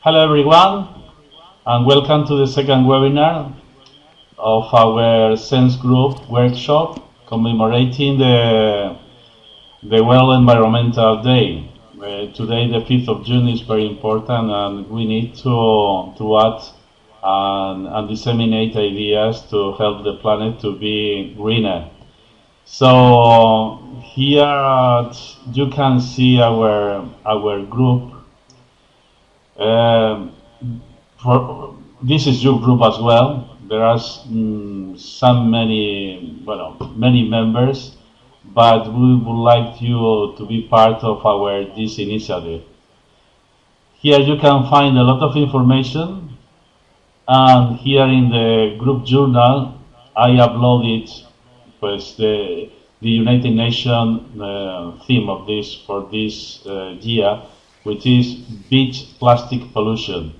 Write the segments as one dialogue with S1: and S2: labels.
S1: Hello everyone, and welcome to the second webinar of our Sense Group workshop commemorating the, the World Environmental Day. Uh, today, the 5th of June, is very important and we need to, to act and, and disseminate ideas to help the planet to be greener. So here you can see our, our group this is your group as well. There are mm, some many, well, many members, but we would like you to be part of our this initiative. Here you can find a lot of information, and here in the group journal, I uploaded pues, the, the United Nations uh, theme of this for this uh, year which is beat plastic pollution.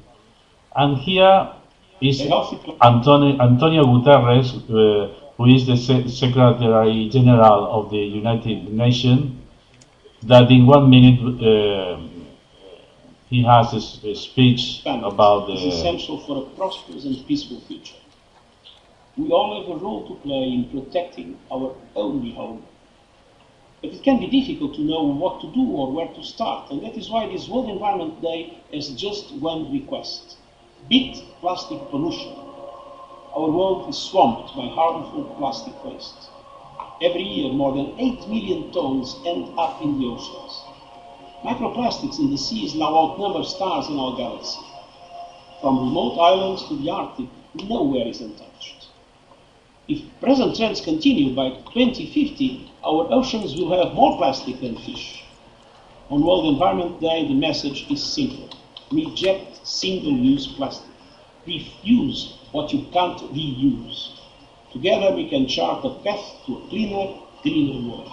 S1: And here is Antonio, Antonio Guterres, uh, who is the Se Secretary General of the United Nations, that in one minute uh, he has a, a speech about the...
S2: is essential for a prosperous and peaceful future. We all have a role to play in protecting our only home, but it can be difficult to know what to do or where to start, and that is why this World Environment Day has just one request. Beat plastic pollution. Our world is swamped by harmful plastic waste. Every year, more than 8 million tons end up in the oceans. Microplastics in the seas now outnumber stars in our galaxy. From remote islands to the Arctic, nowhere is untouched. If present trends continue by 2050, our oceans will have more plastic than fish. On World Environment Day, the message is simple. Reject single-use plastic. Refuse what you can't reuse. Together we can chart a path to a cleaner, greener world.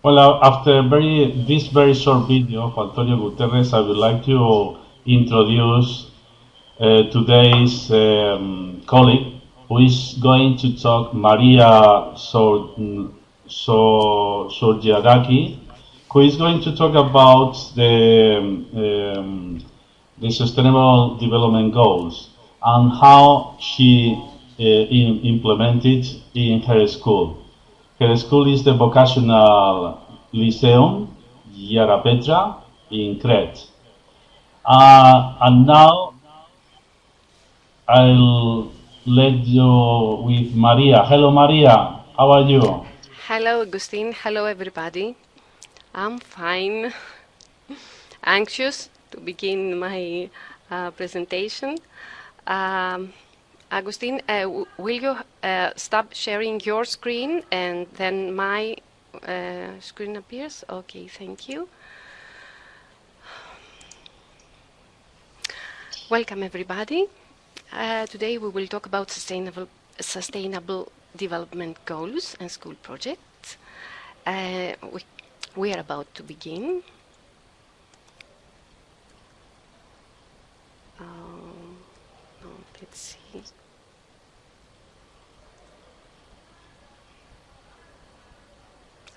S1: Well, after very, this very short video of Antonio Guterres, I would like to introduce uh, today's um, colleague who is going to talk, Maria Sorgiadaki, who is going to talk about the, um, the Sustainable Development Goals and how she uh, in, implemented in her school. Her school is the Vocational Lyceum Ierapetra, in Crete. Uh, and now I'll let you with Maria. Hello, Maria. How are you?
S3: Hello, Agustin. Hello, everybody. I'm fine. Anxious to begin my uh, presentation. Um, Agustin, uh, will you uh, stop sharing your screen and then my uh, screen appears? Okay, thank you. Welcome, everybody. Uh, today we will talk about sustainable, sustainable development goals and school projects. Uh, we, we are about to begin. Um, let's see.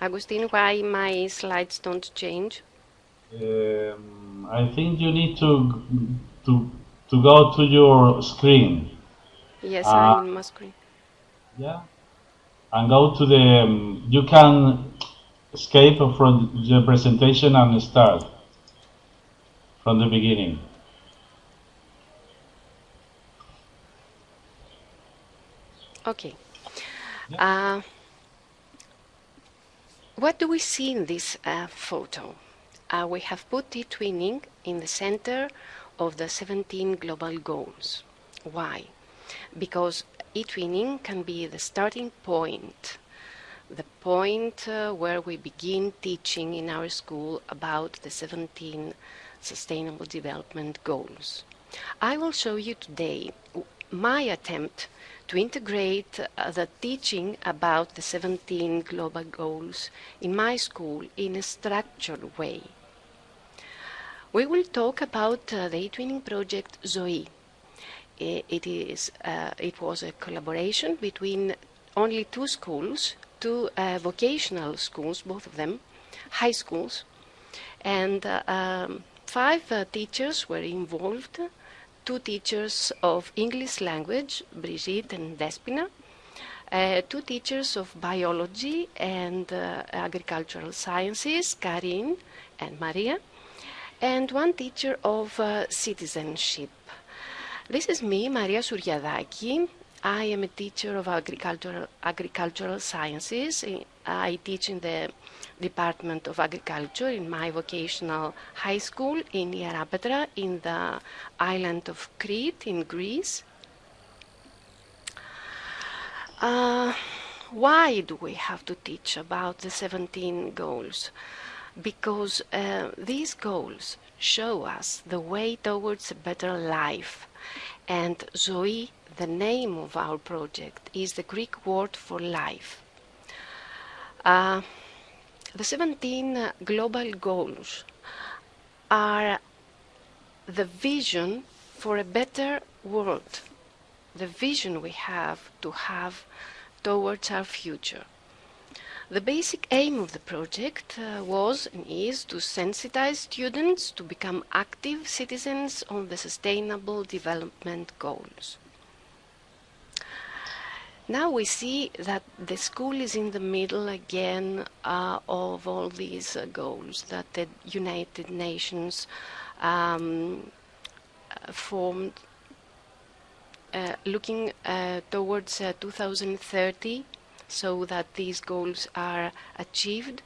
S3: Agustin, why my slides don't change?
S1: Um, I think you need to to to go to your screen.
S3: Yes, uh, I'm in my screen.
S1: Yeah, and go to the. Um, you can escape from the presentation and start from the beginning.
S3: Okay. Yeah. Uh, what do we see in this uh, photo? Uh, we have put e-twinning in the center of the 17 global goals. Why? Because e-twinning can be the starting point, the point uh, where we begin teaching in our school about the 17 Sustainable Development Goals. I will show you today my attempt to integrate uh, the teaching about the 17 global goals in my school in a structured way. We will talk about uh, the e-twinning project Zoe. It, is, uh, it was a collaboration between only two schools, two uh, vocational schools, both of them, high schools, and uh, um, five uh, teachers were involved. Two teachers of English language, Brigitte and Despina, uh, two teachers of biology and uh, agricultural sciences, Karin and Maria, and one teacher of uh, citizenship. This is me, Maria Suriadaki. I am a teacher of agricultural, agricultural sciences. I teach in the Department of Agriculture in my vocational high school in Ierapetra in the island of Crete in Greece. Uh, why do we have to teach about the 17 goals? Because uh, these goals show us the way towards a better life. And Zoe, the name of our project, is the Greek word for life. Uh, the 17 global goals are the vision for a better world the vision we have to have towards our future. The basic aim of the project uh, was and is to sensitize students to become active citizens on the Sustainable Development Goals. Now we see that the school is in the middle again uh, of all these uh, goals that the United Nations um, formed uh, looking uh, towards uh, 2030 so that these goals are achieved.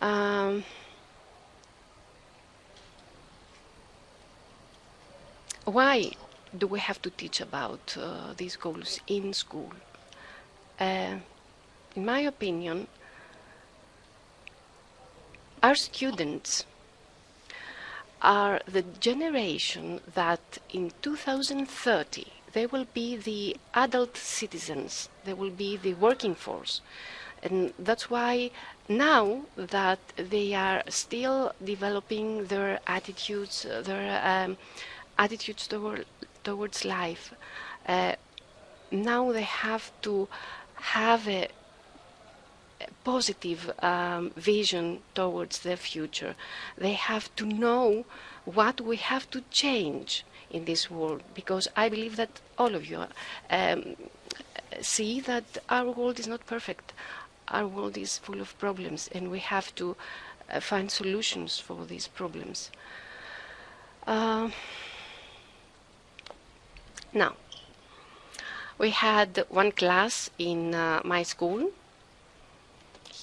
S3: Um, why do we have to teach about uh, these goals in school? Uh, in my opinion, our students are the generation that in 2030 they will be the adult citizens, they will be the working force. And that's why now that they are still developing their attitudes, their um, attitudes toward, towards life, uh, now they have to have a, positive um, vision towards the future. They have to know what we have to change in this world because I believe that all of you um, see that our world is not perfect. Our world is full of problems and we have to uh, find solutions for these problems. Uh, now, we had one class in uh, my school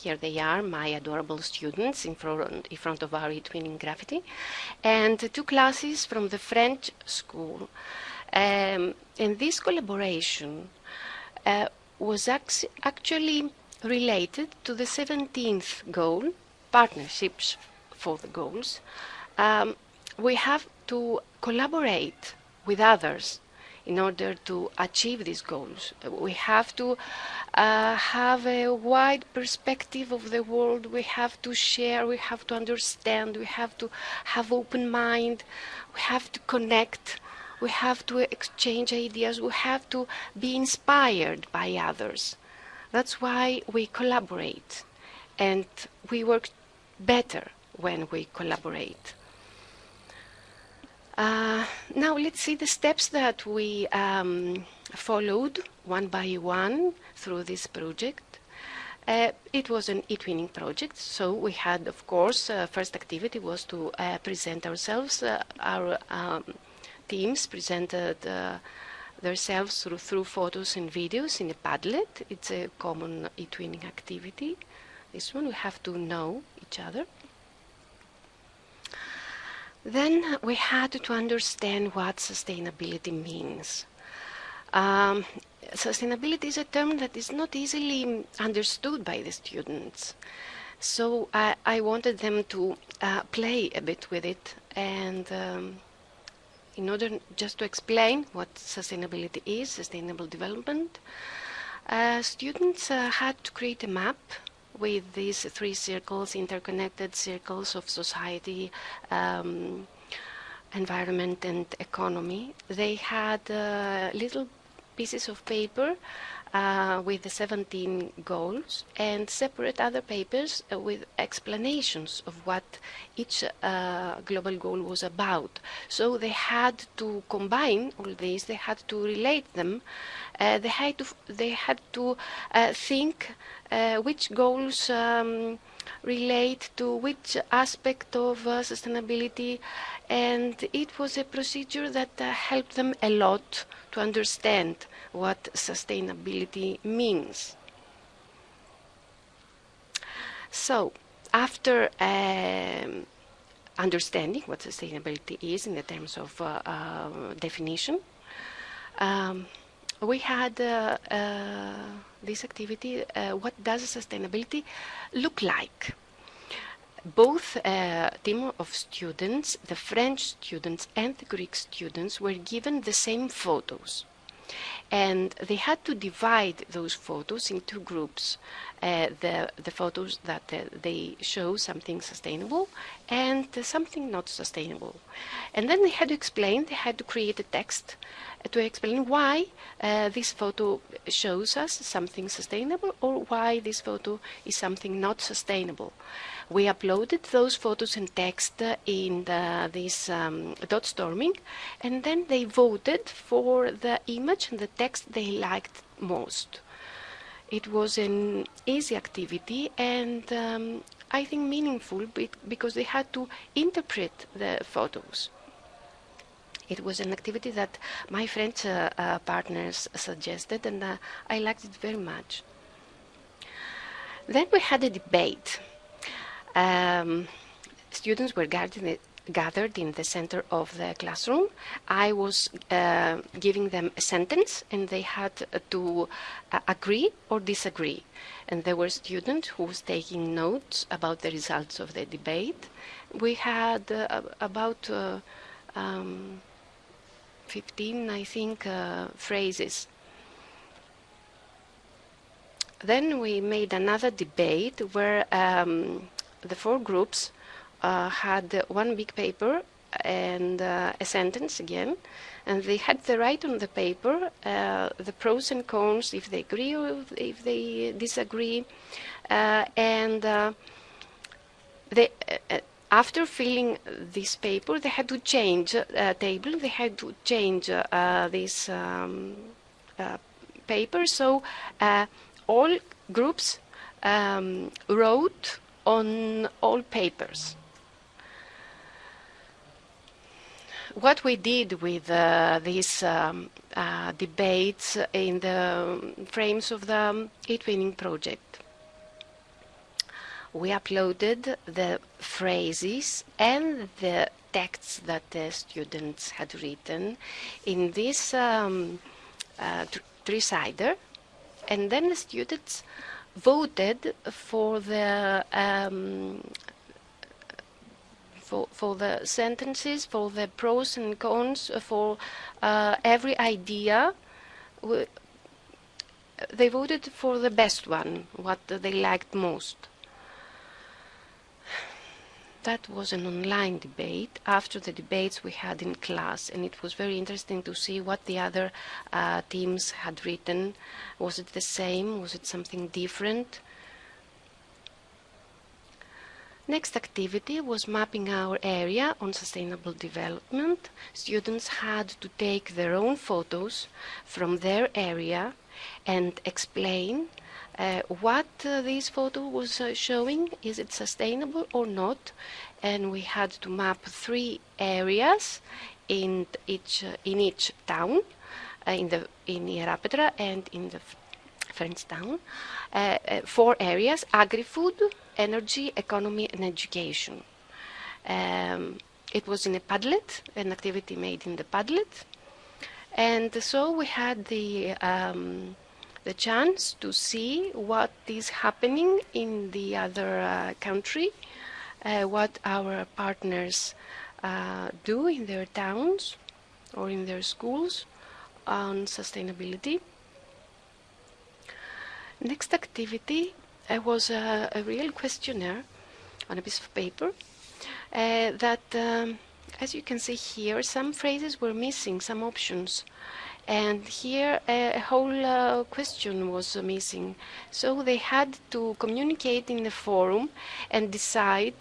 S3: here they are, my adorable students in front, in front of our e-twinning graffiti, and two classes from the French school. Um, and this collaboration uh, was ac actually related to the 17th goal, partnerships for the goals. Um, we have to collaborate with others in order to achieve these goals. We have to uh, have a wide perspective of the world. We have to share, we have to understand, we have to have open mind, we have to connect, we have to exchange ideas, we have to be inspired by others. That's why we collaborate and we work better when we collaborate. Uh, now let's see the steps that we um, followed one by one through this project. Uh, it was an e-twinning project, so we had, of course, uh, first activity was to uh, present ourselves. Uh, our um, teams presented themselves through, through photos and videos in a Padlet. It's a common e-twinning activity. This one we have to know each other. Then we had to understand what sustainability means. Um, sustainability is a term that is not easily understood by the students. So I, I wanted them to uh, play a bit with it and um, in order just to explain what sustainability is, sustainable development, uh, students uh, had to create a map with these three circles, interconnected circles of society, um, environment and economy. They had uh, little pieces of paper uh, with the 17 goals and separate other papers uh, with explanations of what each uh, global goal was about. So they had to combine all these, they had to relate them, uh, they had to, they had to uh, think which goals um, relate to which aspect of uh, sustainability and it was a procedure that uh, helped them a lot to understand what sustainability means. So, after um, understanding what sustainability is in the terms of uh, uh, definition, um, we had uh, uh this activity, uh, what does sustainability look like? both uh, team of students, the French students and the Greek students, were given the same photos. And they had to divide those photos into groups. Uh, the, the photos that uh, they show something sustainable and something not sustainable. And then they had to explain, they had to create a text to explain why uh, this photo shows us something sustainable or why this photo is something not sustainable. We uploaded those photos and text in the, this um, Dotstorming and then they voted for the image and the text they liked most. It was an easy activity and um, I think meaningful because they had to interpret the photos. It was an activity that my French uh, uh, partners suggested and uh, I liked it very much. Then we had a debate um, students were gathered in the center of the classroom. I was uh, giving them a sentence and they had to uh, agree or disagree. And there were students who was taking notes about the results of the debate. We had uh, about um, 15, I think, uh, phrases. Then we made another debate where um, the four groups uh, had one big paper and uh, a sentence again, and they had to write on the paper uh, the pros and cons, if they agree or if they disagree, uh, and uh, they, after filling this paper, they had to change a table, they had to change this um, paper, so all groups um, wrote on all papers. What we did with uh, these um, uh, debates in the frames of the eTwinning project, we uploaded the phrases and the texts that the students had written in this um, uh, Tricider, and then the students voted for the um, for, for the sentences, for the pros and cons, for uh, every idea. They voted for the best one, what they liked most that was an online debate after the debates we had in class, and it was very interesting to see what the other uh, teams had written. Was it the same? Was it something different? Next activity was mapping our area on sustainable development. Students had to take their own photos from their area and explain what uh, this photo was uh, showing, is it sustainable or not? And we had to map three areas in each uh, in each town, uh, in the in Ierapetra and in the French town. Uh, four areas: agri-food, energy, economy, and education. Um, it was in a Padlet, an activity made in the Padlet, and so we had the um, the chance to see what is happening in the other uh, country, uh, what our partners uh, do in their towns or in their schools on sustainability. Next activity uh, was a, a, real questionnaire on a piece of paper uh, that, um, as you can see here, some phrases were missing, some options and here a whole uh, question was missing. So they had to communicate in the forum and decide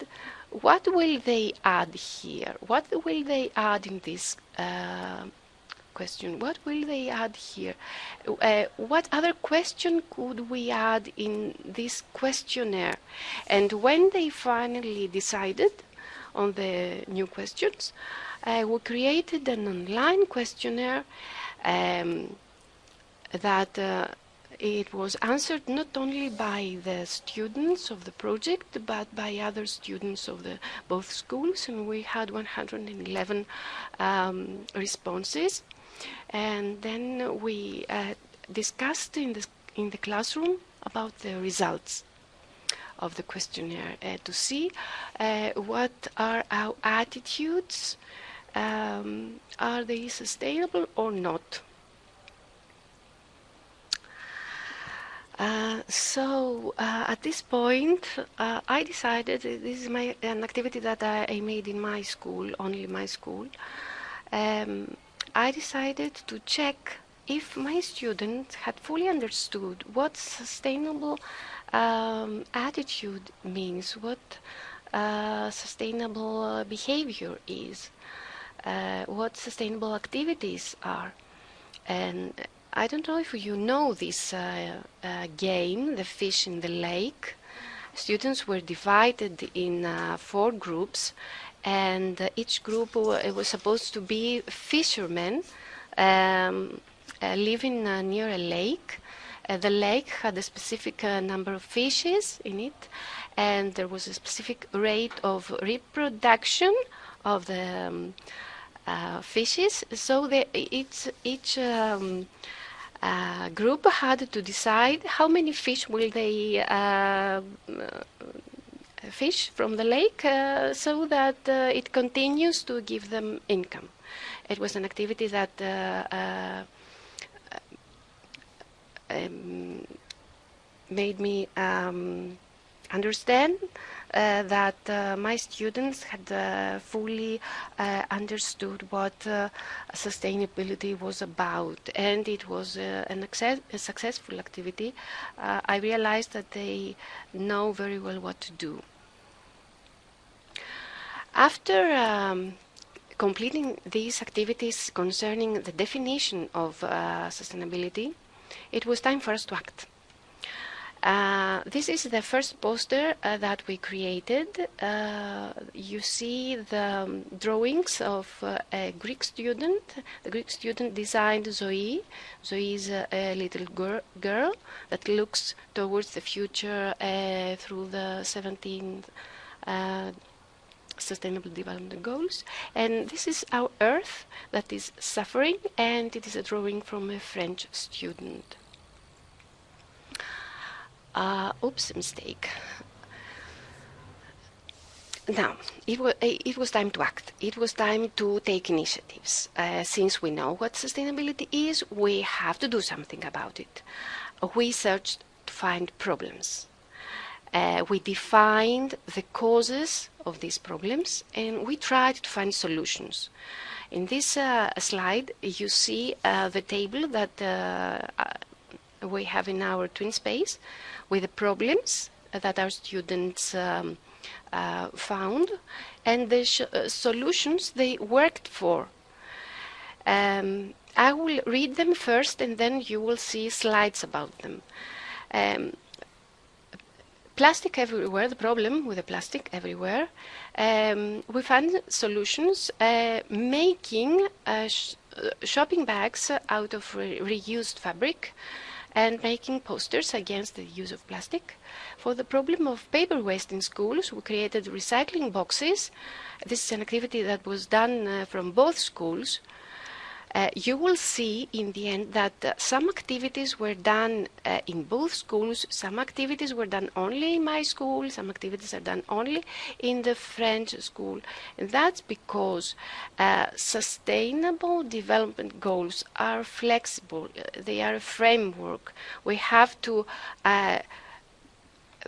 S3: what will they add here? What will they add in this uh, question? What will they add here? Uh, what other question could we add in this questionnaire? And when they finally decided on the new questions, uh, we created an online questionnaire um, that uh, it was answered not only by the students of the project but by other students of the both schools and we had 111 um, responses. And then we uh, discussed in the, in the classroom about the results of the questionnaire uh, to see uh, what are our attitudes um, are they sustainable or not Uh, so uh, at this point, uh, I decided this is my an activity that I, I made in my school, only my school. Um, I decided to check if my students had fully understood what sustainable um, attitude means, what uh, sustainable behavior is, uh, what sustainable activities are, and I don't know if you know this uh, uh, game, the fish in the lake. Students were divided in uh, four groups, and uh, each group was supposed to be fishermen um, uh, living uh, near a lake. the lake had a specific number of fishes in it, and there was a specific rate of reproduction of the um, fishes. So the, each each um, uh, group had to decide how many fish will they uh, fish from the lake uh, so that uh, it continues to give them income. It was an activity that uh, uh, um, made me um, understand uh, that uh, my students had uh, fully uh, understood what uh, sustainability was about and it was uh, a successful activity. I realized that they know very well what to do. After um, completing these activities concerning the definition of sustainability, it was time for us to act. Uh, this is the first poster uh, that we created. Uh, you see the um, drawings of uh, a Greek student. The Greek student designed Zoe. Zoe is a, a little gir girl that looks towards the future uh, through the 17th Sustainable Development Goals. And this is our Earth that is suffering, and it is a drawing from a French student. Uh, oops, mistake. Now, it was, it was time to act. It was time to take initiatives. Uh, since we know what sustainability is, we have to do something about it. We searched to find problems. Uh, we defined the causes of these problems and we tried to find solutions. In this uh, slide, you see uh, the table that uh, uh, we have in our TwinSpace with the problems that our students um, uh, found and the uh, solutions they worked for. Um, I will read them first and then you will see slides about them. Um, plastic everywhere, the problem with the plastic everywhere. Um, we found solutions uh, making uh, sh uh, shopping bags out of re reused fabric and making posters against the use of plastic. For the problem of paper waste in schools, we created recycling boxes. This is an activity that was done uh, from both schools uh, you will see in the end that uh, some activities were done uh, in both schools, some activities were done only in my school, some activities are done only in the French school. And that's because uh, sustainable development goals are flexible, uh, they are a framework. We have to uh,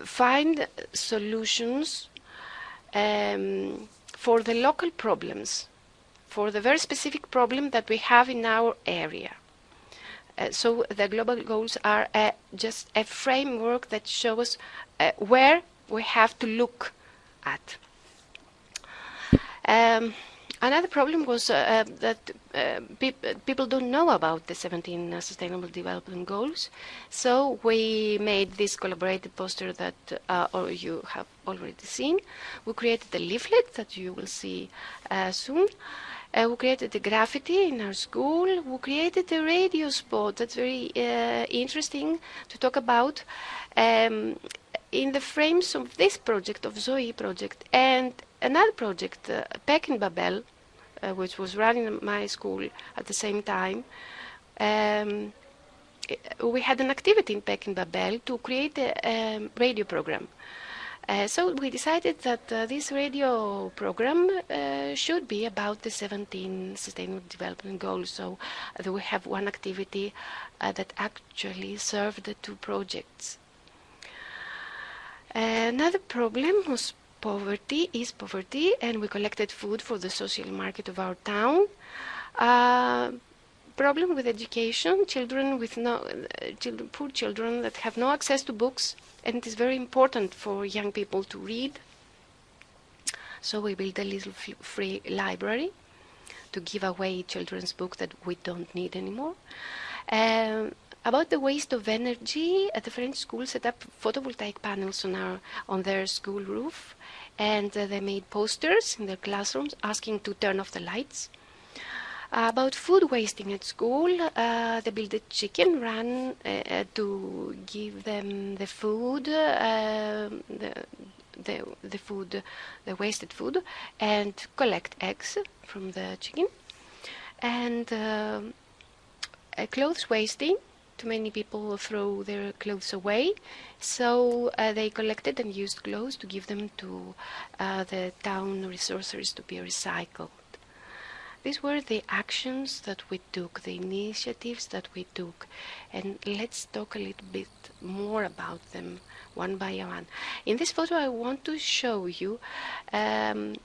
S3: find solutions um, for the local problems for the very specific problem that we have in our area. uh, so the global goals are uh, just a framework that shows uh, where we have to look at. Um, another problem was uh, uh, that uh, pe people don't know about the 17 uh, Sustainable Development Goals. So we made this collaborative poster that you have already seen. We created a leaflet that you will see uh, created a graffiti in our school. We created a radio spot that's very interesting to talk about. Um, in the frames of this project, of Zoe project, and another project, uh, Pekin Babel, uh, which was running in my school at the same time, um, we had an activity in Pekin Babel to create a um, radio program. Uh, so we decided that uh, this radio program uh, should be about the 17 Sustainable Development Goals. So uh, we have one activity uh, that actually served the two projects. Another problem was poverty, is poverty, and we collected food for the social market of our town. Uh, problem with education, children with no, uh, children, poor children that have no access to books, and it is very important for young people to read. So we built a little free library to give away children's books that we don't need anymore. Um, about the waste of energy, at the French school set up photovoltaic panels on, our, on their school roof, and uh, they made posters in their classrooms asking to turn off the lights. Uh, about food wasting at school, uh, they built a chicken run uh, uh, to give them the food, uh, the, the, the food, the wasted food, and collect eggs from the chicken. And clothes wasting, too many people throw their clothes away, so uh, they collected and used clothes to give them to uh, the town resources to be recycled. These were the actions that we took, the initiatives that we took, and let's talk a little bit more about them one by one. In this photo, I want to show you um,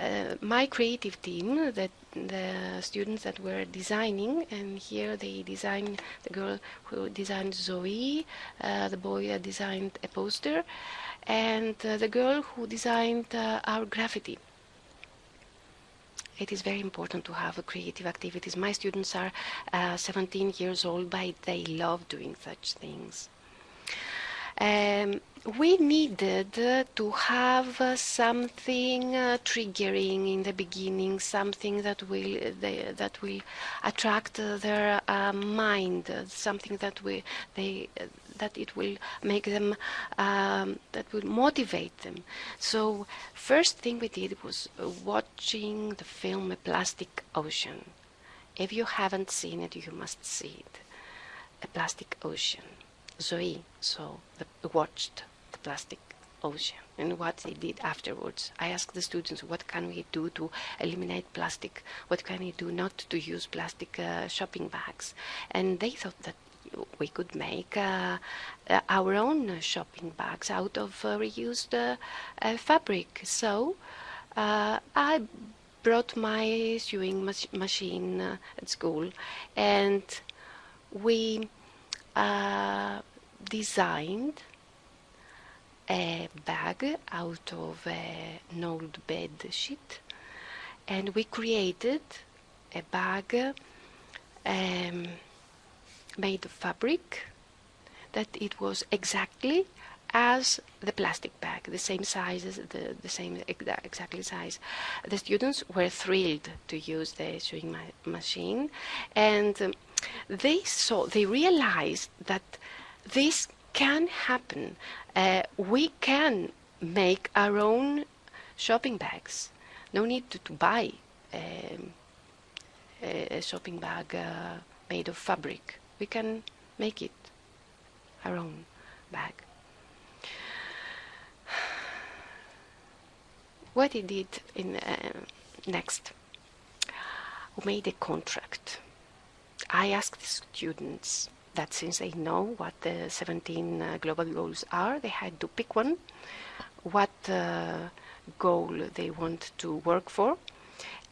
S3: uh, my creative team, that the students that were designing, and here they designed the girl who designed Zoe, uh, the boy that designed a poster, and uh, the girl who designed uh, our graffiti. It is very important to have creative activities. My students are uh, 17 years old, but they love doing such things. Um, we needed uh, to have uh, something uh, triggering in the beginning, something that will they, that will attract their mind, something that will they that it will make them um, that will motivate them. So first thing we did was watching the film A Plastic Ocean. If you haven't seen it, you must see it. A Plastic Ocean. Zoe so the, watched the plastic ocean and what they did afterwards. I asked the students, what can we do to eliminate plastic? What can we do not to use plastic uh, shopping bags? And they thought that we could make uh, our own shopping bags out of uh, reused uh, uh, fabric. So I brought my sewing mach machine at school and we designed a bag out of an old bed sheet and we created a bag um, made of fabric that it was exactly as the plastic bag, the same size, the, the same exactly size. The students were thrilled to use the sewing ma machine and um, they saw, they realized that this can happen. Uh, we can make our own shopping bags. No need to, to buy um, a shopping bag uh, made of fabric. We can make it our own bag. What he did in uh, next, we made a contract I asked the students that since they know what the 17 uh, global goals are, they had to pick one, what uh, goal they want to work for,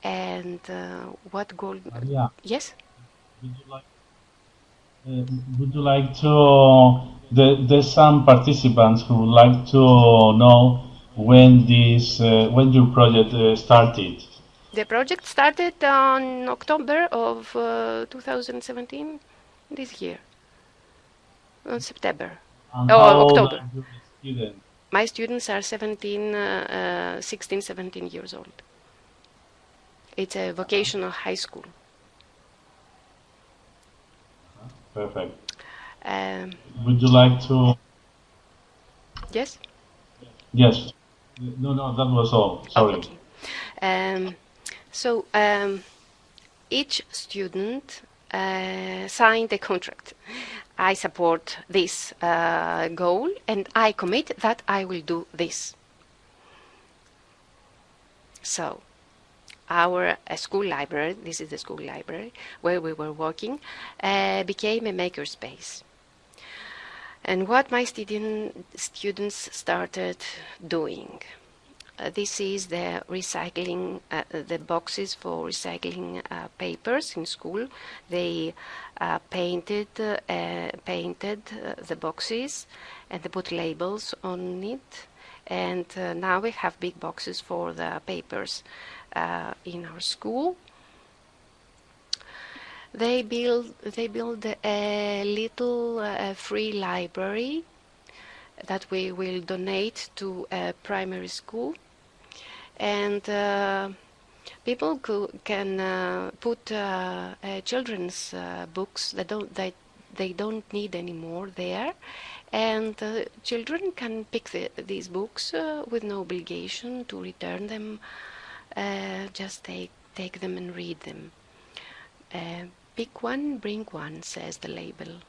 S3: and uh, what goal.
S1: Yeah.
S3: Yes?
S1: Would you like, Uh, would you like to? The, there's some participants who would like to know when this, uh, when your project uh, started.
S3: The project started on October of uh, 2017, this year, on September.
S1: And
S3: Oh, October.
S1: students?
S3: My students are 17, uh, uh, 16, 17 years old. It's a vocational high school.
S1: Perfect.
S3: Um,
S1: Would you like to?
S3: yes?
S1: Yes. No, no, that was all. Sorry.
S3: Okay. Um, so um, each student uh, signed a contract. I support this uh, goal and I commit that I will do this. So, our uh, school library, this is the school library where we were working, uh, became a makerspace. And what my student, students started doing. Uh, this is the recycling, uh, the boxes for recycling uh, papers in school. They uh, painted, painted the boxes and they put labels on it. And now we have big boxes for the papers uh, in our school. They build, they build a little uh, free library that we will donate to a primary school and uh, people can uh, put uh, uh, children's books that don't that they don't need anymore there and uh, children can pick the, these books uh, with no obligation to return them uh, just take take them and read them uh, pick one bring one says the label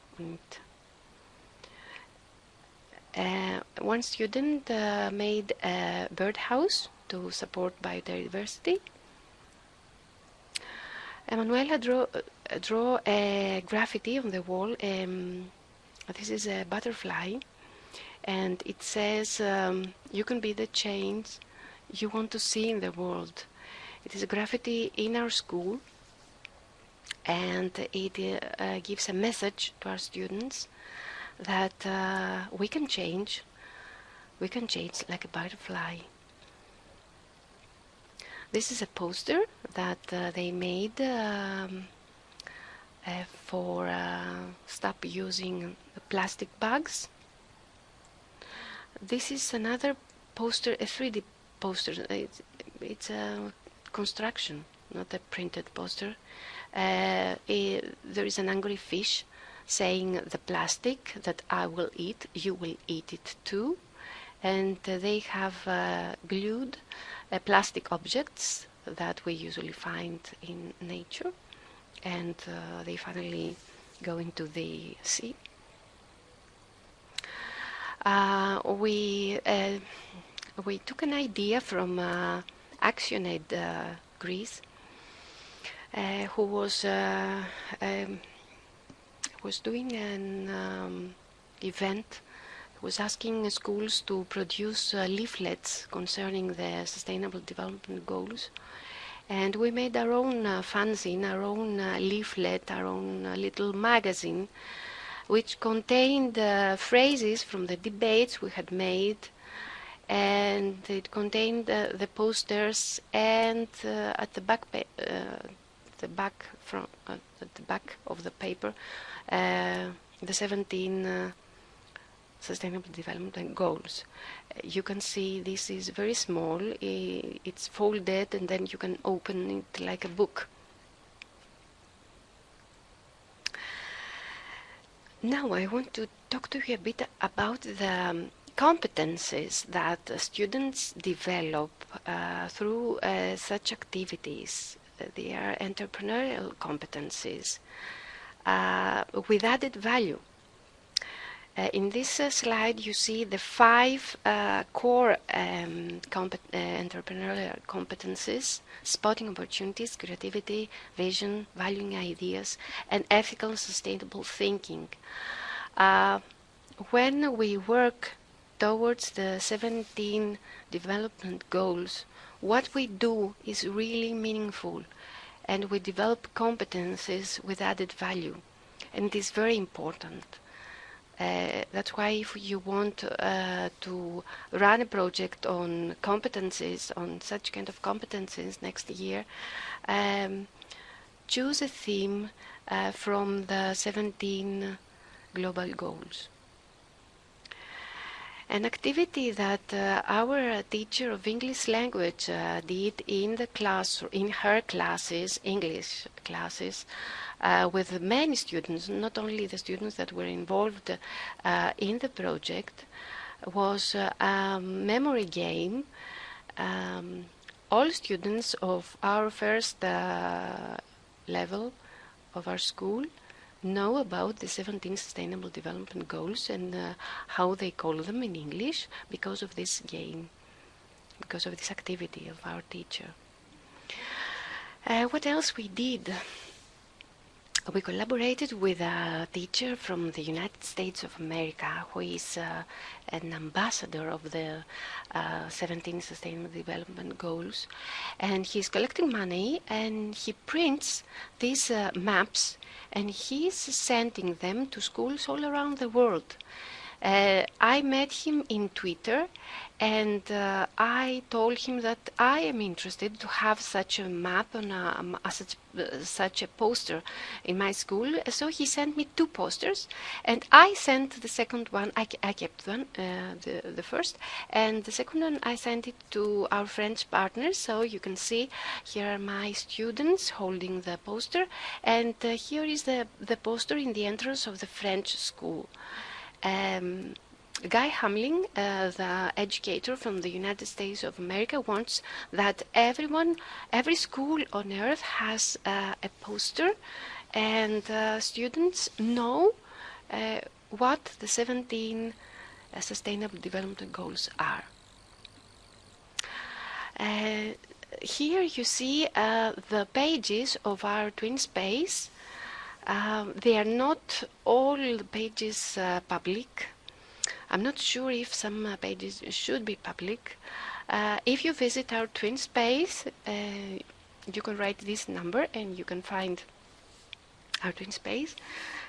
S3: uh, one student uh, made a birdhouse to support biodiversity. Emanuela draw, uh, draw a graffiti on the wall. Um, this is a butterfly, and it says, um, "You can be the change you want to see in the world." It is a graffiti in our school, and it uh, gives a message to our students that uh, we can change. We can change like a butterfly. This is a poster that uh, they made um, uh, for uh, stop using plastic bags. This is another poster, a 3D poster. It's, it's a construction, not a printed poster. Uh, eh, there is an angry fish saying the plastic that I will eat, you will eat it too. And uh, they have uh, glued uh, plastic objects that we usually find in nature, and uh, they finally go into the sea. Uh, we we took an idea from uh, Actionaid uh, Greece, uh, who was uh, um, was doing an um, event. Was asking schools to produce uh, leaflets concerning the sustainable development goals. And we made our own uh, fanzine our own leaflet our own little magazine which contained phrases from the debates we had made and it contained uh, the posters and uh, at the back uh, the back from uh, at the back of the paper uh, the 17 uh, sustainable development goals. You can see this is very small it's folded and then you can open it like a book. Now i want to talk to you a bit about the competencies that students develop uh, through uh, such activities Uh, they are entrepreneurial competencies uh, with added value uh, in this uh, slide, you see the five core um, entrepreneurial competencies spotting opportunities, creativity, vision, valuing ideas, and ethical sustainable thinking. When we work towards the 17 development goals, what we do is really meaningful and we develop competencies with added value. and it is very important. Uh, that's why if you want uh, to run a project on competencies, on such kind of competencies next year, um, choose a theme uh, from the 17 global goals. An activity that uh, our teacher of English language uh, did in the class, in her classes, English classes, uh, with many students, not only the students that were involved uh, in the project, was uh, a memory game. Um, all students of our first uh, level of our school know about the 17 Sustainable Development Goals and uh, how they call them in English because of this game, because of this activity of our teacher. Uh, what else we did? We collaborated with a teacher from the United States of America who is uh, an ambassador of the uh, 17 Sustainable Development Goals. And he's collecting money and he prints these uh, maps and he's sending them to schools all around the world. Uh, I met him in Twitter and uh, I told him that I am interested to have such a map and um, such, uh, such a poster in my school. So he sent me two posters and I sent the second one, I, I kept one, uh, the, the first, and the second one I sent it to our French partners. So you can see here are my students holding the poster and uh, here is the, the poster in the entrance of the French school. Um, Guy Hamling, uh, the educator from the United States of America, wants that everyone, every school on earth has uh, a poster and uh, students know uh, what the 17 uh, Sustainable Development Goals are. Uh, here you see the pages of our TwinSpace um, they are not all pages uh, public. I'm not sure if some uh, pages should be public. Uh, if you visit our TwinSpace, uh, you can write this number and you can find our TwinSpace.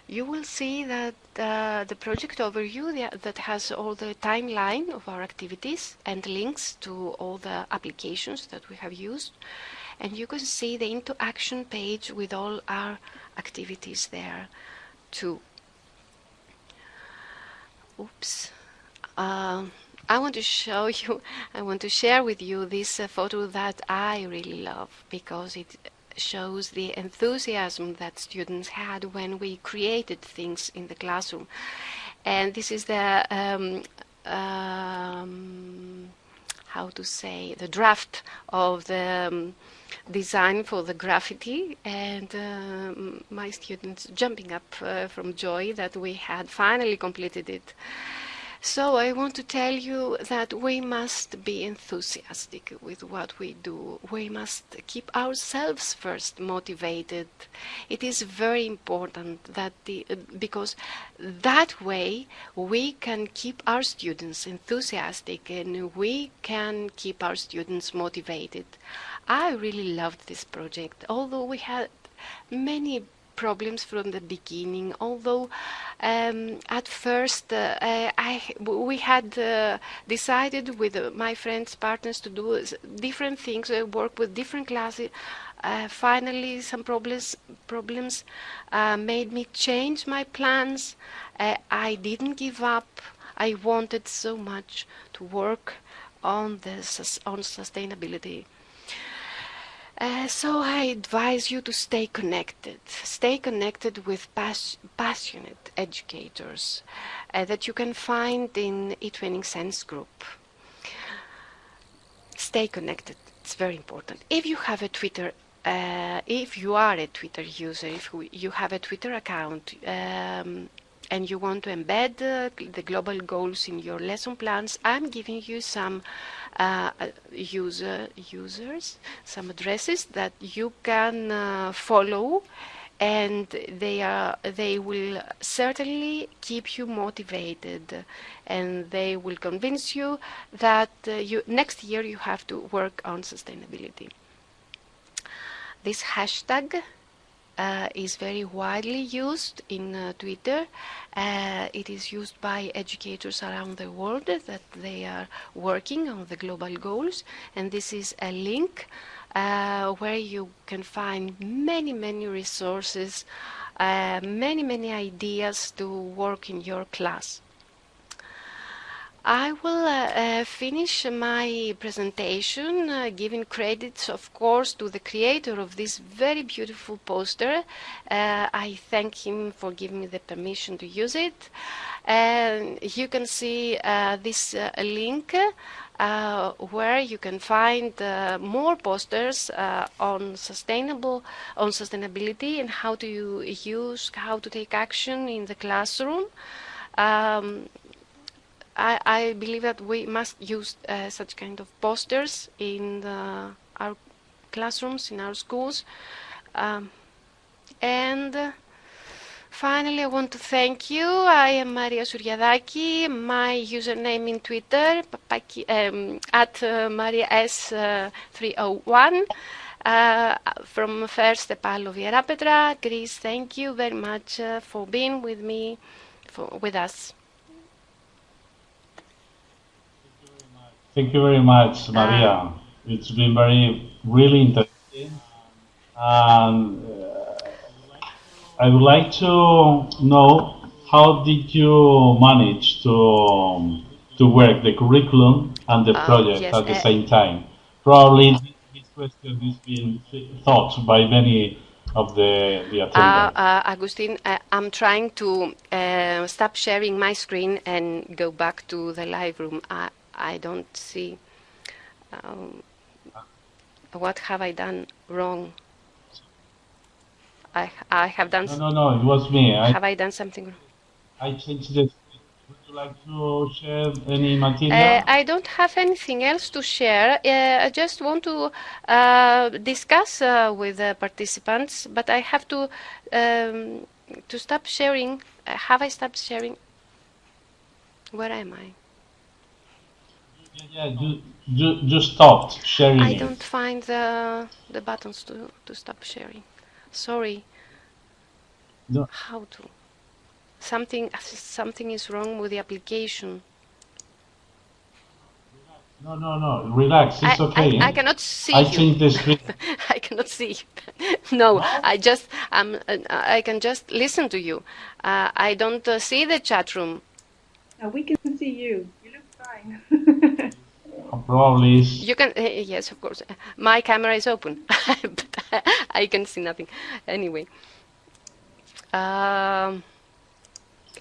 S3: You will see that uh, the project overview that has all the timeline of our activities and links to all the applications that we have used and you can see the into action page with all our activities there too. Oops. Uh, I want to show you, I want to share with you this uh, photo that I really love because it shows the enthusiasm that students had when we created things in the classroom. And this is the um, um, how to say the draft of the um, design for the graffiti and uh, my students jumping up uh, from joy that we had finally completed it. So I want to tell you that we must be enthusiastic with what we do. We must keep ourselves first motivated. It is very important that the, because that way we can keep our students enthusiastic and we can keep our students motivated. I really loved this project, although we had many problems from the beginning. Although um, at first uh, I, we had uh, decided with my friends, partners to do different things, uh, work with different classes. Uh, finally, some problems problems uh, made me change my plans. I didn't give up. I wanted so much to work on this on sustainability uh, so I advise you to stay connected. Stay connected with pas passionate educators uh, that you can find in eTwinning Sense group. Stay connected. It's very important. If you have a Twitter, uh, if you are a Twitter user, if you have a Twitter account, um, and you want to embed uh, the global goals in your lesson plans, I'm giving you some uh, user users, some addresses that you can uh, follow and they are they will certainly keep you motivated and they will convince you that uh, you next year you have to work on sustainability. This hashtag uh, is very widely used in uh, Twitter. Uh, it is used by educators around the world that they are working on the global goals. And this is a link uh, where you can find many, many resources, uh, many, many ideas to work in your class. I will uh, uh, finish my presentation uh, giving credits, of course, to the creator of this very beautiful poster. Uh, I thank him for giving me the permission to use it. And you can see uh, this uh, link where you can find more posters on sustainable, on sustainability and how to use, how to take action in the classroom. Um, I, I believe that we must use uh, such kind of posters in the, our classrooms, in our schools. Um, and uh, finally, I want to thank you. I am Maria Suriadaki. My username in Twitter, papaki, um, at uh, Maria S301. Uh, from first EPAL of Ierapetra Greece, thank you very much uh, for being with me, for, with us.
S1: Thank you very much, Maria. Uh, it's been very, really interesting. And uh, I would like to know how did you manage to um, to work the curriculum and the uh, project yes, at the uh, same time? Probably this question has been thought by many of the, the attendants.
S3: Uh, uh, Agustin, uh, I'm trying to stop sharing my screen and go back to the live room. I don't see um, what have I done wrong. I I have done.
S1: No, no, no. It was me.
S3: I, have I done something wrong?
S1: I changed it. Would you like to share any material? Uh,
S3: I don't have anything else to share. Uh, I just want to uh, discuss uh, with the participants, but I have to um, to stop sharing. Uh, have I stopped sharing? Where am I?
S1: Yeah, you, you, you stopped sharing I
S3: it. don't find the, the buttons to, to stop sharing. Sorry.
S1: No.
S3: How to? Something, something is wrong with the application.
S1: No, no, no. Relax. It's I, okay.
S3: I, I, cannot see
S1: I think the screen.
S3: I cannot see. no, I just um, I can just listen to you. Uh, I don't uh, see the chat room.
S4: Uh, we can see you. You look fine.
S1: Probably.
S3: You can, uh, yes, of course. My camera is open, but I can see nothing. Anyway. Um,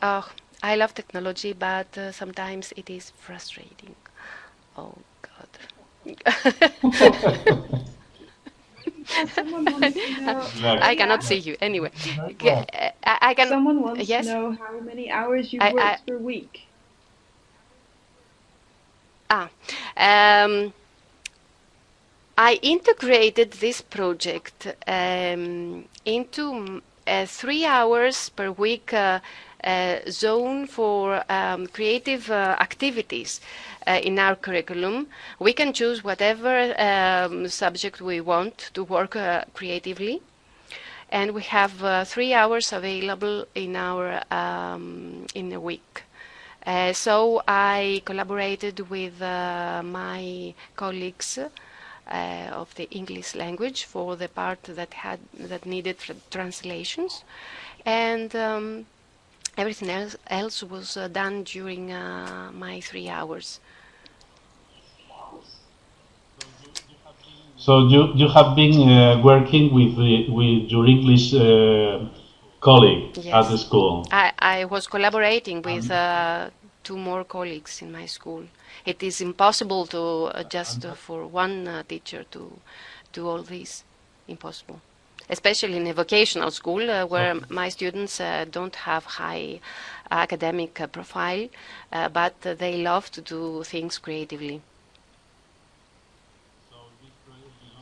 S3: oh, I love technology, but uh, sometimes it is frustrating. Oh, God. I cannot see you anyway. I, I can.
S4: Someone wants yes? to know how many hours you I, work I, per week.
S3: Ah, um, I integrated this project um, into a three hours per week uh, uh, zone for um, creative uh, activities uh, in our curriculum. We can choose whatever um, subject we want to work uh, creatively. And we have three hours available in our um, in a week. Uh, so I collaborated with uh, my colleagues uh, of the English language for the part that had that needed translations, and um, everything else, else was uh, done during uh, my three hours.
S1: So you you have been uh, working with with your English colleague yes. at the school?
S3: I, I was collaborating with uh, two more colleagues in my school. It is impossible to uh, just uh, for one uh, teacher to do all this. Impossible. Especially in a vocational school uh, where my students uh, don't have high academic profile, but they love to do things creatively.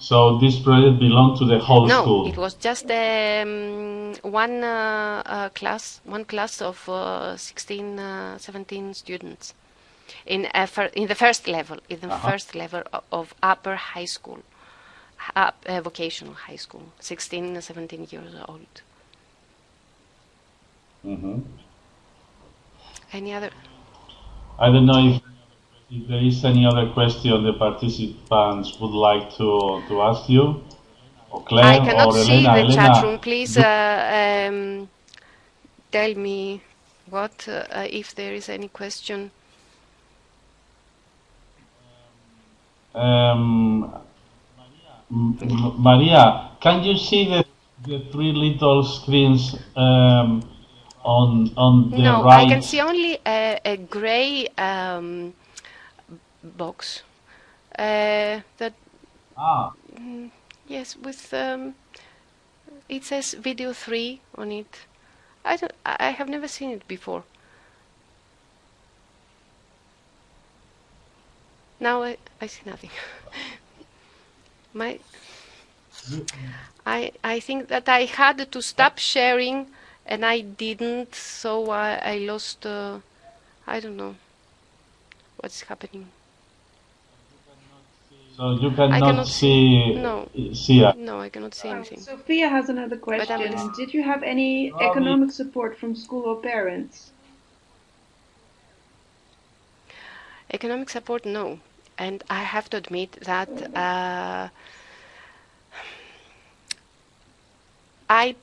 S1: So this project belonged to the whole
S3: no,
S1: school?
S3: No, it was just um, one uh, uh, class, one class of uh, 16, uh, 17 students in, in the first level, in the -huh. first level of upper high school. uh, uh, vocational high school, 16, 17 years old.
S1: hmm
S3: Any other?
S1: I don't know if, if there is any other question the participants would like to, to ask you. Or Claire
S3: I cannot
S1: or
S3: see
S1: Elena.
S3: the
S1: Elena,
S3: chat room. Please uh, um, tell me what uh, if there is any question.
S1: Um, Maria, can you see the, the three little screens um, on on the
S3: No,
S1: right?
S3: I can see only a, a gray um, box. Uh, that
S1: Ah,
S3: yes, with um, it says video three on it. I don't. I I have never seen it before. Now I, I see nothing. My I I think that I had to stop sharing and I didn't, so I, I lost. Uh, I don't know what's happening.
S1: So you cannot,
S3: cannot
S1: see
S3: No.
S1: see us.
S3: No, I cannot see
S4: Oh,
S3: anything.
S4: Sophia has another question.
S3: listening.
S4: Did you have any
S1: Robbie.
S4: economic support from school or parents?
S3: Economic support, no. And I have to admit that uh, I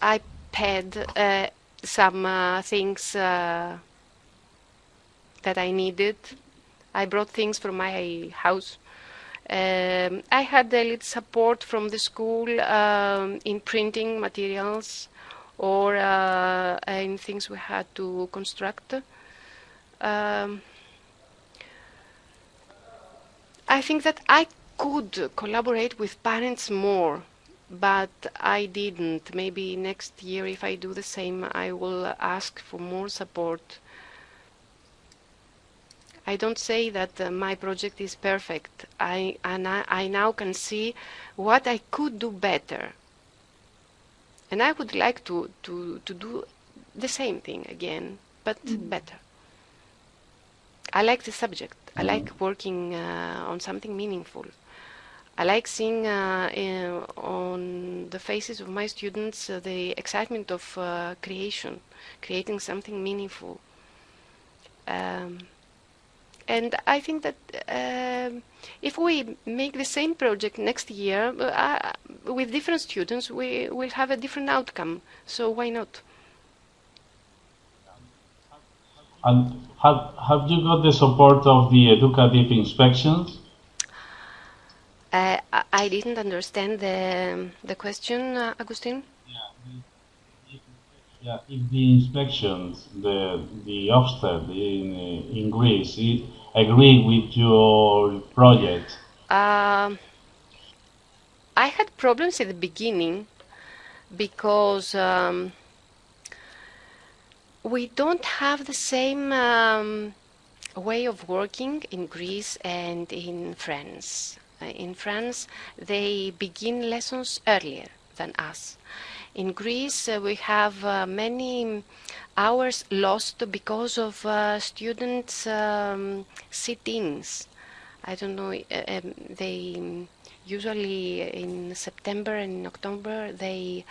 S3: I paid uh, some uh, things uh, that I needed. I brought things from my house. Um, I had a little support from the school um, in printing materials or uh, in things we had to construct. Um, I think that I could collaborate with parents more, but I didn't. Maybe next year, if I do the same, I will ask for more support. I don't say that uh, my project is perfect. I, and I, I now can see what I could do better. And I would like to, to, to do the same thing again, but better. I like the subject. I like working uh, on something meaningful. I like seeing uh, in, on the faces of my students uh, the excitement of uh, creation, creating something meaningful. Um, and I think that um, if we make the same project next year uh, with different students, we will have a different outcome. So why not?
S1: And have have you got the support of the educative inspections?
S3: Uh, I- I didn't understand the the question, uh, Agustin.
S1: Yeah, if the inspections, the the Ofsted in in Greece, agree with your project.
S3: Um, I had problems at the beginning because um, we don't have the same um, way of working in Greece and in France. Uh, in France, they begin lessons earlier than us. In Greece, uh, we have uh, many hours lost because of uh, students' um, sit-ins. I don't know. Um, they usually in September and October they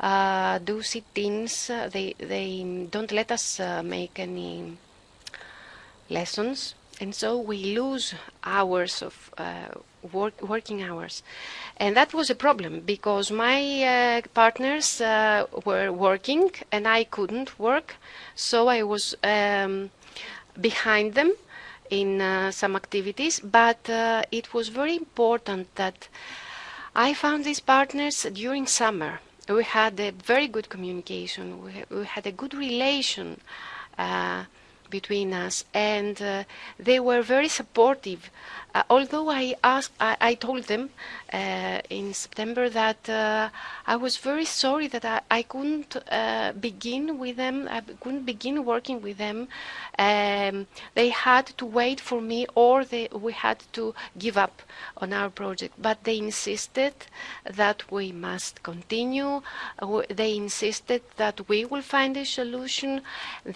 S3: uh, do sit-ins. They they don't let us uh, make any lessons, and so we lose hours of uh, work, working hours, and that was a problem because my uh, partners uh, were working and I couldn't work, so I was um, behind them in uh, some activities. But uh, it was very important that I found these partners during summer. We had a very good communication. We, we had a good relation uh, between us, and uh, they were very supportive. Uh, although I asked, I, I told them uh, in September that uh, I was very sorry that I, I couldn't uh, begin with them. I couldn't begin working with them. Um, they had to wait for me, or they, we had to give up on our project. But they insisted that we must continue. Uh, They insisted that we will find a solution.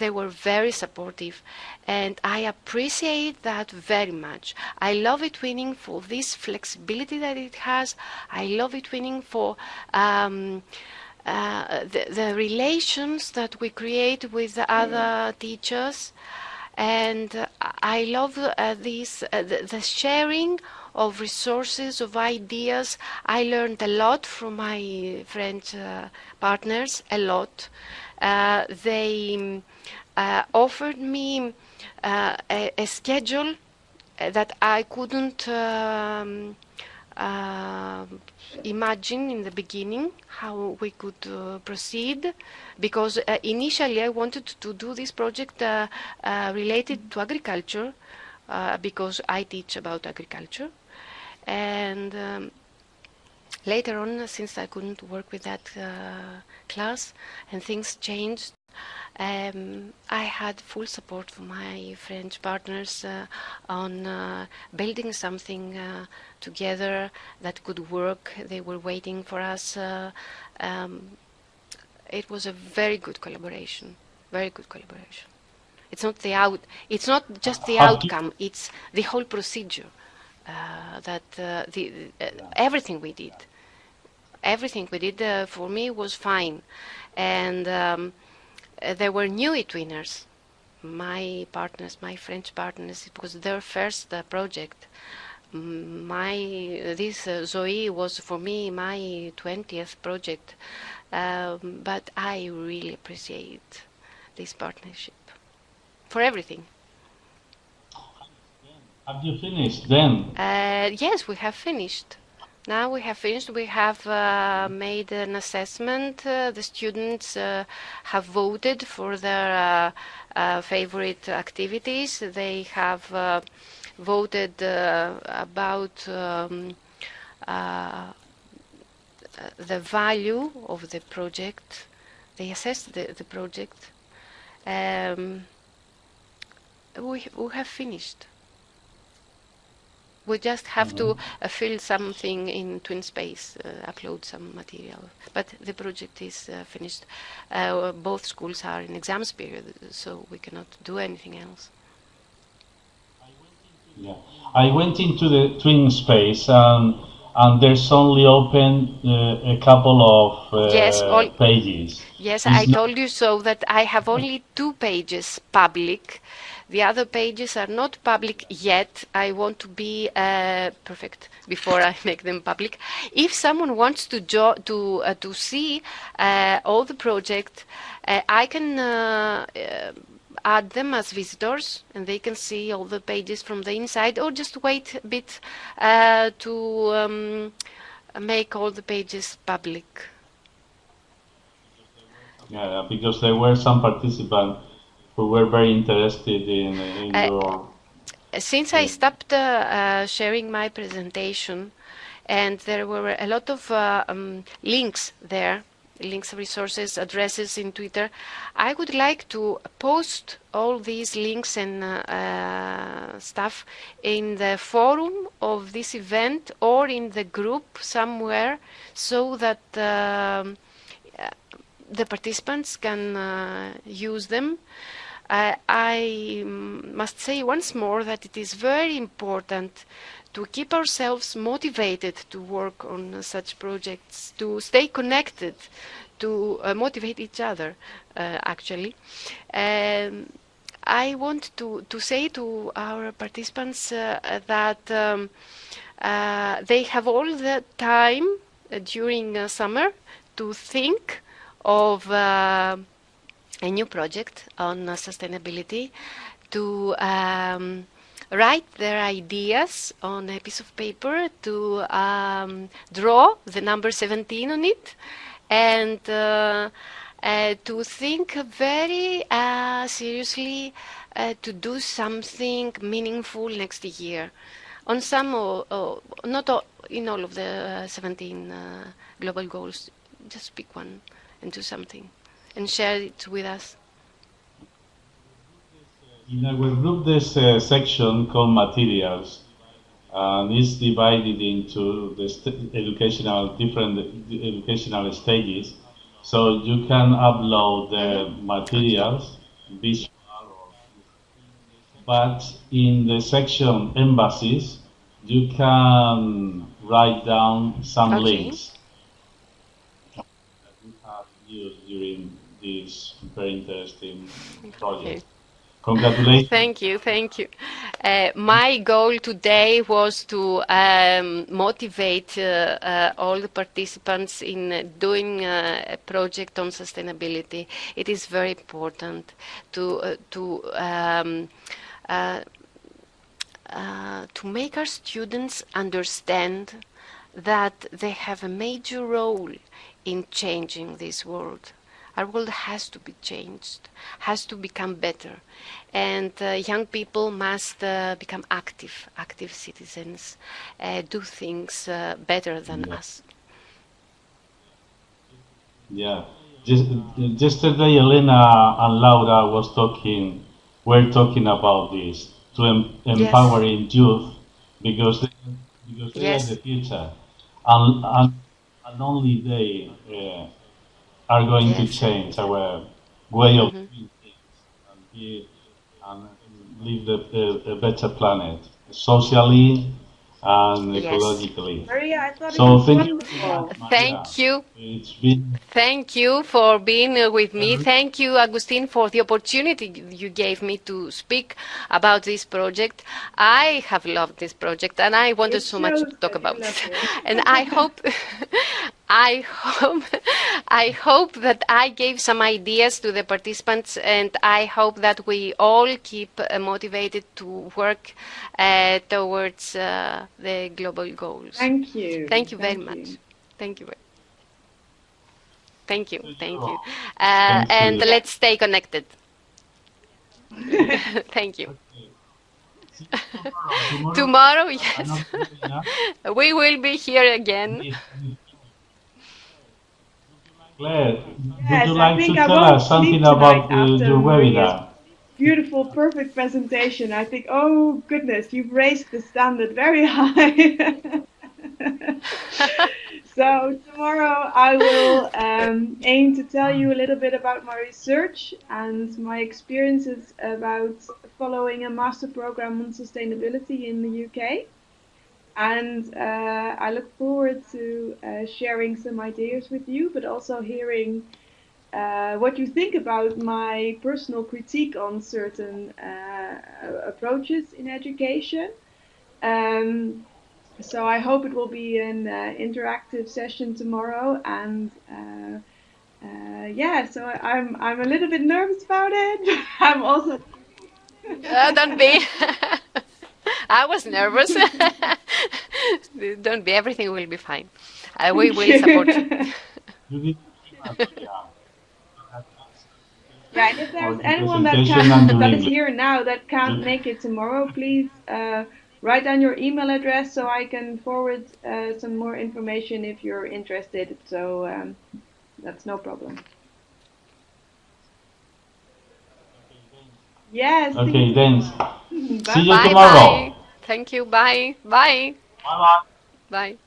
S3: They were very supportive, and I appreciate that very much. I love eTwinning for this flexibility that it has. I love eTwinning for um, uh, the, the, relations that we create with the other teachers. And uh, I love uh, this, uh, the, the, sharing of resources, of ideas. I learned a lot from my French uh, partners, a lot. Uh, they offered me a, a, schedule that I couldn't um, uh, imagine in the beginning how we could uh, proceed because uh, initially I wanted to do this project uh, uh, related to agriculture uh, because I teach about agriculture. And um, later on since I couldn't work with that class and things changed um, I had full support from my French partners uh, on uh, building something uh, together that could work. They were waiting for us. Uh, um, it was a very good collaboration, very good collaboration. It's not the out. It's not just the outcome. It's the whole procedure. Uh, that uh, the everything we did, everything we did for me was fine, and. Um, uh, there were new eTwinners. My partners, my French partners, it was their first uh, project. My this uh, Zoe was for me my 20th project, um, but I really appreciate this partnership for everything.
S1: Have you finished then?
S3: Uh, yes, we have finished. Now we have finished. We have uh, made an assessment. Uh, the students uh, have voted for their uh, uh, favorite activities. They have uh, voted about um, the value of the project. They assessed the, the project. Um, we, we have finished. We just have to uh, fill something in TwinSpace, uh, upload some material. But the project is uh, finished. Uh, both schools are in exams period, so we cannot do anything else.
S1: Yeah, I went into the TwinSpace um, and there's only open uh, a couple of uh,
S3: yes, all,
S1: pages.
S3: Yes, it's I told you so that I have only two pages public the other pages are not public yet. I want to be uh, perfect before I make them public. If someone wants to to uh, to see uh, all the project, uh, I can uh, uh, add them as visitors, and they can see all the pages from the inside, or just wait a bit to um, make all the pages public.
S1: Yeah, because there were some participants who were very interested in, in uh, your...
S3: Since I stopped uh, uh, sharing my presentation, and there were a lot of uh, um, links there, links, resources, addresses in Twitter, I would like to post all these links and uh, stuff in the forum of this event or in the group somewhere so that um, the participants can uh, use them. I must say once more that it is very important to keep ourselves motivated to work on such projects, to stay connected, to uh, motivate each other, uh, actually. Um, I want to, to say to our participants uh, that um, uh, they have all the time uh, during summer to think of a new project on uh, sustainability to um, write their ideas on a piece of paper, to um, draw the number 17 on it, and uh, uh, to think very uh, seriously uh, to do something meaningful next year. On some, or, or not all, in all of the uh, 17 global goals, just pick one and do something and share it with us.
S1: In our group, there's a uh, section called materials, uh, and it's divided into the educational different educational stages. So you can upload the materials, visual, but in the section embassies, you can write down some
S3: Okay.
S1: links that we have used during this very interesting project. Congratulations.
S3: Thank you, thank you. Uh, my goal today was to um, motivate uh, uh, all the participants in doing uh, a project on sustainability. It is very important to uh, to um, uh, uh, to make our students understand that they have a major role in changing this world. Our world has to be changed, has to become better, and uh, young people must uh, become active, active citizens, uh, do things uh, better than
S1: Yeah.
S3: us.
S1: Yeah. Just, yesterday, Elena and Laura was talking, were talking about this to em- empowering youth because they, because they
S3: Yes.
S1: are the future, and and, and only they uh, are going to change our way of
S3: Mhm.
S1: doing things and be and live a, a, a better planet socially and
S3: Yes.
S1: ecologically.
S4: Maria, I thought it
S1: So
S4: was
S1: thank you.
S4: wonderful.
S1: Maria.
S3: Thank you.
S1: It's been
S3: Thank you for being uh, with me.
S1: Mhm.
S3: Thank you, Agustin, for the opportunity you gave me to speak about this project. I have loved this project and I wanted
S4: It
S3: so much to talk about
S4: love
S3: it.
S4: it.
S3: And I hope, I hope, I hope that I gave some ideas to the participants and I hope that we all keep uh, motivated to work uh, towards uh, the global goals.
S4: Thank you.
S3: Thank you very
S4: Thank
S3: much.
S4: you.
S3: Thank you. very- Thank you.
S1: Thank
S3: Thank
S1: you.
S3: you. Uh,
S1: Thank
S3: and
S1: you.
S3: let's stay connected. Thank you.
S1: Tomorrow.
S3: Tomorrow, yes,
S1: not doing enough.
S3: we will be here again.
S1: Claire,
S4: Yes,
S1: would you like to tell us something about the,
S4: after
S1: your webinar?
S4: Beautiful, perfect presentation. I think, oh goodness, you've raised the standard very high. so tomorrow I will um, aim to tell you a little bit about my research and my experiences about following a master program on sustainability in the UK. And uh, I look forward to uh, sharing some ideas with you, but also hearing uh, what you think about my personal critique on certain uh, approaches in education. Um, so I hope it will be an uh, interactive session tomorrow, and uh, uh, yeah, so I'm I'm a little bit nervous about it. I'm also
S3: Uh, don't be. I was nervous. don't be. Everything will be fine. Uh, we will support you.
S1: You did yeah.
S4: Yeah, if there's anyone that can
S1: and
S4: that is here now that can't make it tomorrow, please uh, write down your email address so I can forward uh, some more information if you're interested. So um, that's no problem. Yes.
S1: Okay,
S4: you
S1: then.
S4: tomorrow.
S1: See you
S4: Bye.
S3: Bye
S1: tomorrow.
S3: bye. Thank you. Bye. Bye.
S1: Bye bye.
S3: Bye.